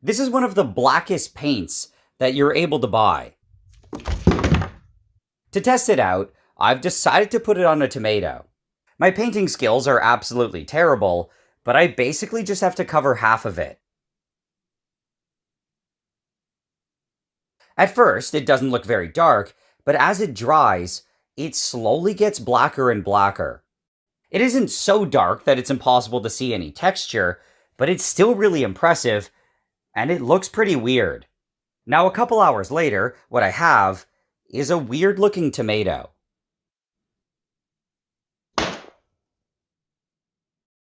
This is one of the blackest paints that you're able to buy. To test it out, I've decided to put it on a tomato. My painting skills are absolutely terrible, but I basically just have to cover half of it. At first, it doesn't look very dark, but as it dries, it slowly gets blacker and blacker. It isn't so dark that it's impossible to see any texture, but it's still really impressive, and it looks pretty weird. Now, a couple hours later, what I have is a weird looking tomato.